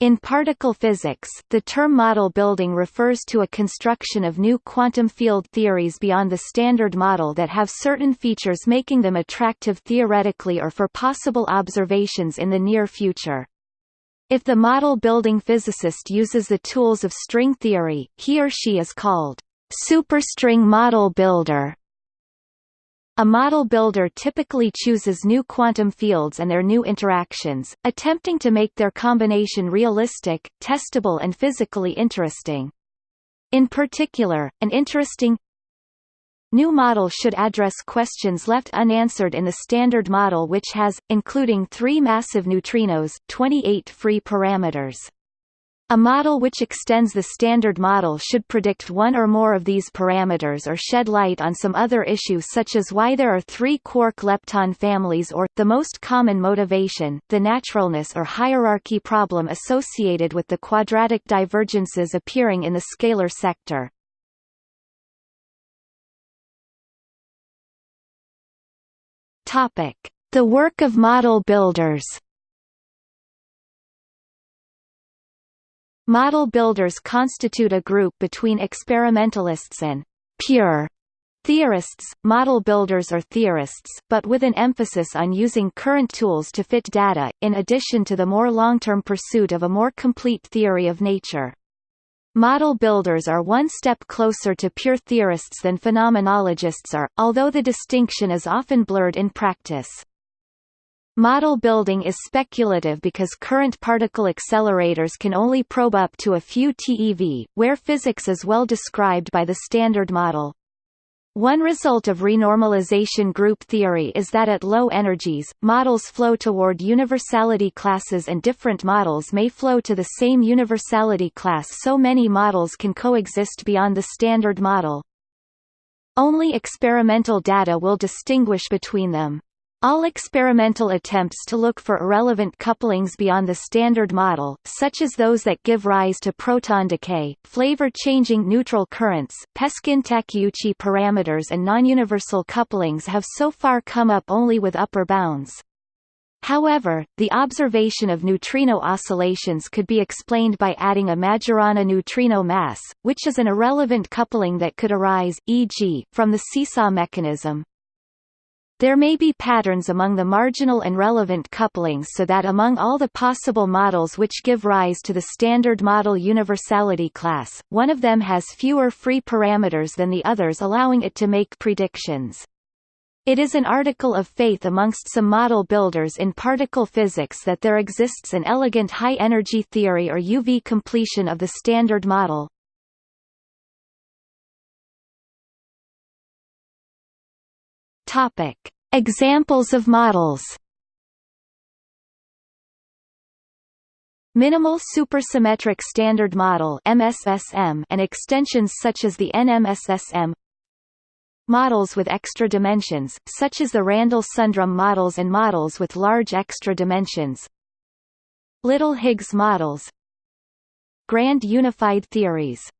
In particle physics, the term model building refers to a construction of new quantum field theories beyond the standard model that have certain features making them attractive theoretically or for possible observations in the near future. If the model-building physicist uses the tools of string theory, he or she is called superstring model builder. A model builder typically chooses new quantum fields and their new interactions, attempting to make their combination realistic, testable and physically interesting. In particular, an interesting new model should address questions left unanswered in the standard model which has, including three massive neutrinos, 28 free parameters. A model which extends the standard model should predict one or more of these parameters or shed light on some other issue such as why there are three quark lepton families or, the most common motivation, the naturalness or hierarchy problem associated with the quadratic divergences appearing in the scalar sector. The work of model builders Model builders constitute a group between experimentalists and pure theorists, model builders are theorists, but with an emphasis on using current tools to fit data, in addition to the more long-term pursuit of a more complete theory of nature. Model builders are one step closer to pure theorists than phenomenologists are, although the distinction is often blurred in practice. Model building is speculative because current particle accelerators can only probe up to a few TeV, where physics is well described by the Standard Model. One result of renormalization group theory is that at low energies, models flow toward universality classes and different models may flow to the same universality class so many models can coexist beyond the Standard Model. Only experimental data will distinguish between them. All experimental attempts to look for irrelevant couplings beyond the standard model, such as those that give rise to proton decay, flavor-changing neutral currents, Peskin-Takeuchi parameters and non-universal couplings have so far come up only with upper bounds. However, the observation of neutrino oscillations could be explained by adding a Majorana neutrino mass, which is an irrelevant coupling that could arise, e.g., from the seesaw mechanism. There may be patterns among the marginal and relevant couplings so that among all the possible models which give rise to the standard model universality class, one of them has fewer free parameters than the others allowing it to make predictions. It is an article of faith amongst some model builders in particle physics that there exists an elegant high-energy theory or UV completion of the standard model. Topic: Examples of models. Minimal supersymmetric standard model (MSSM) and extensions such as the NMSSM. Models with extra dimensions, such as the Randall-Sundrum models and models with large extra dimensions. Little Higgs models. Grand unified theories